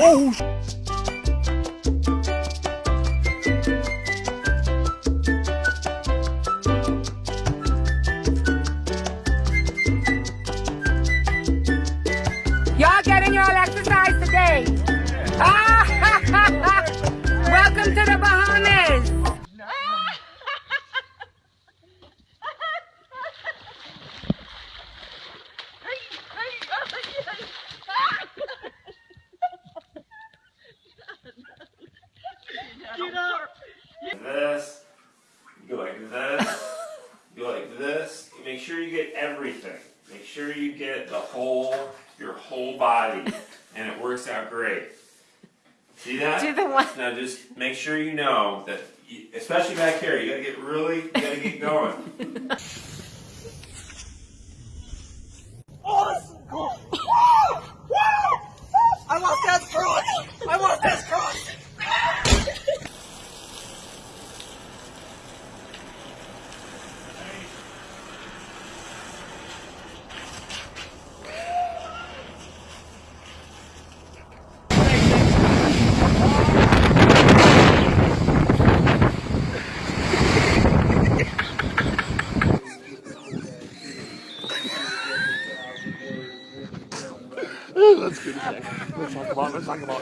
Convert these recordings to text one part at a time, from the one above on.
Oh, sure you know that, you, especially back here, you gotta get really, you gotta get going. I want that cross. I want that cross. Let's talk about.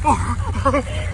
Talk about.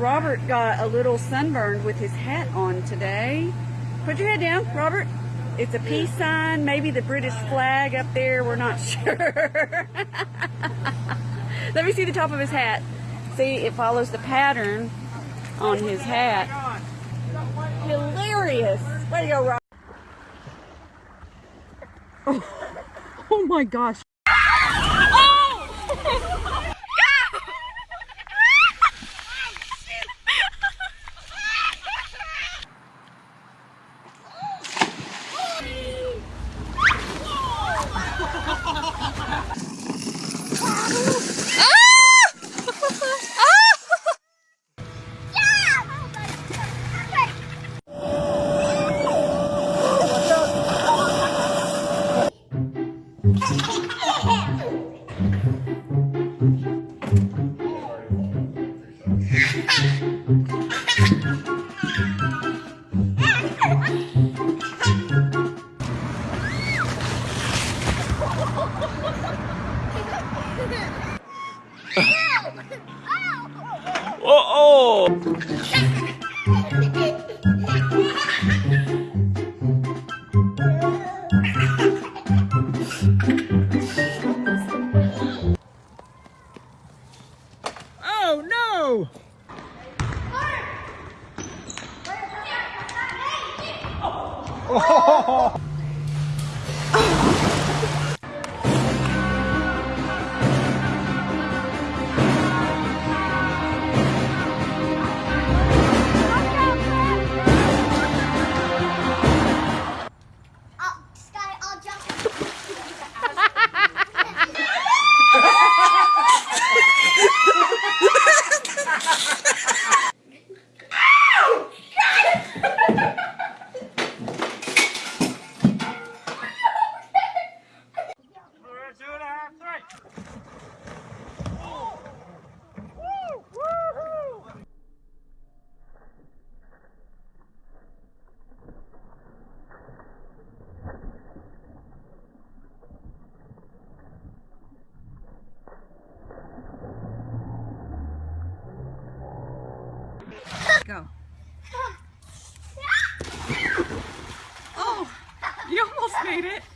Robert got a little sunburned with his hat on today. Put your head down, Robert. It's a peace sign, maybe the British flag up there, we're not sure. Let me see the top of his hat. See, it follows the pattern on his hat. Hilarious. Way to go, Robert. Oh, oh my gosh. Oh, Oh no! I'll, made it.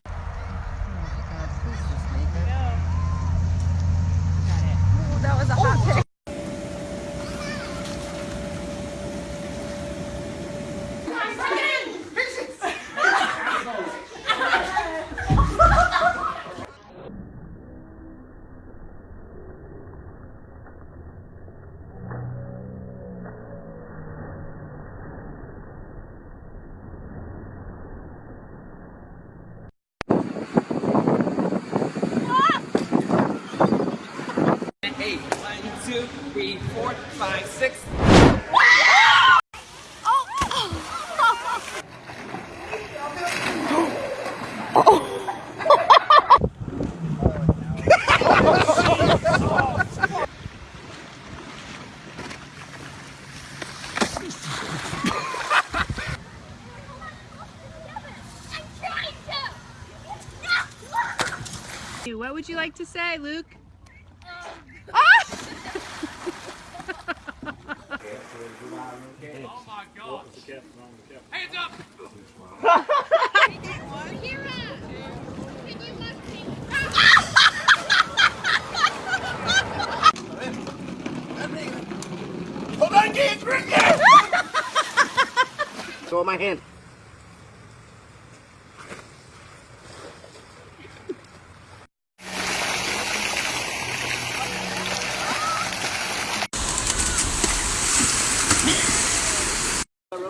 Would you like to say, Luke? Um. Ah! Hold on, kids, bring it! Throw my hand.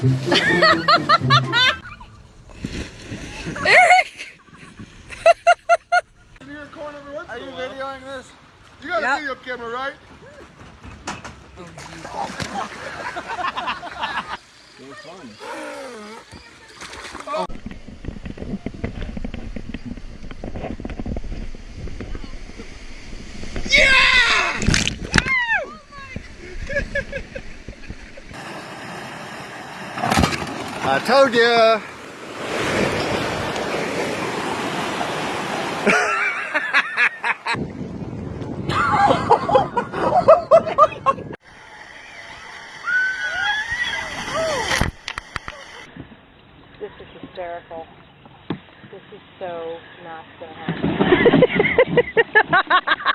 Are you videoing this? You got a video camera, right? I told you. This is hysterical. This is so not gonna happen.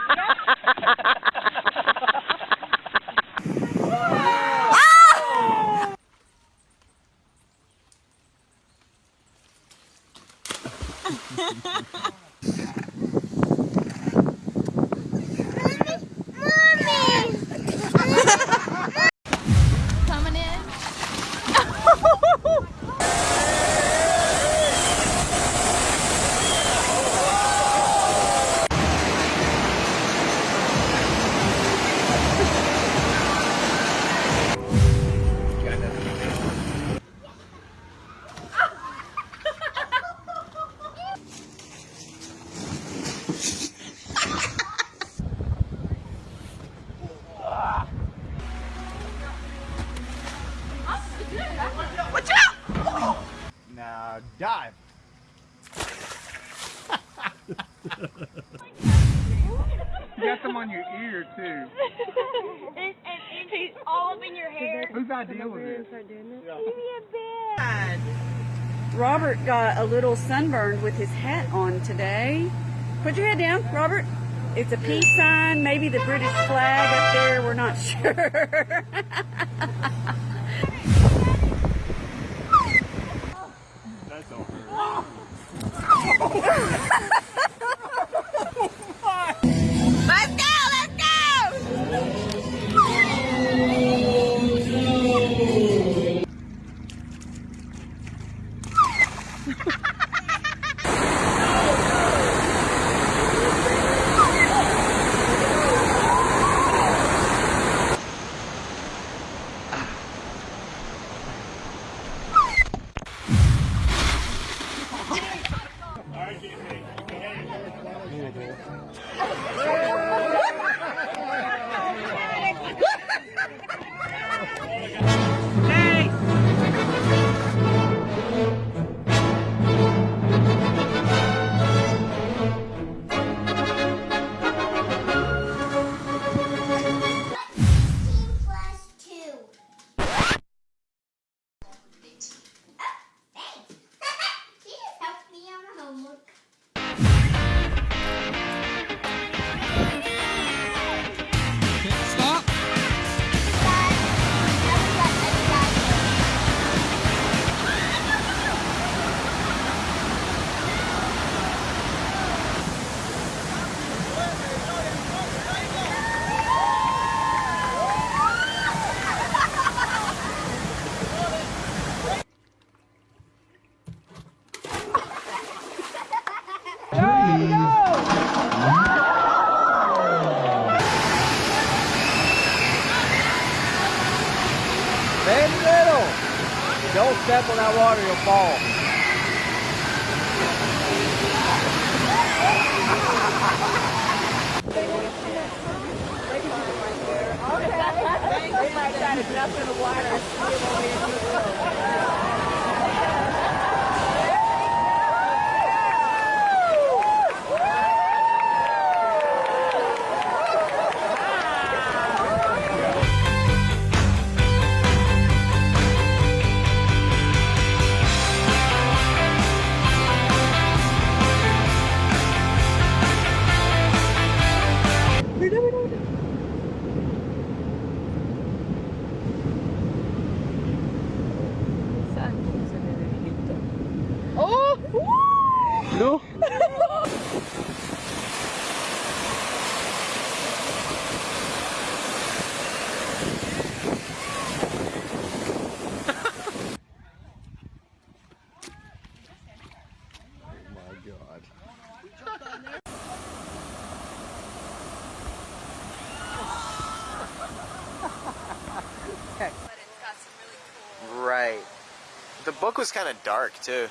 Now uh, dive. You got some on your ear, too. He's all up in your hair. Whose idea was this? Robert got a little sunburned with his hat on today. Put your head down, Robert. It's a peace sign, maybe the British flag up there, we're not sure. Stay middle. Don't step on that water, you'll fall. No. book was kind of dark too.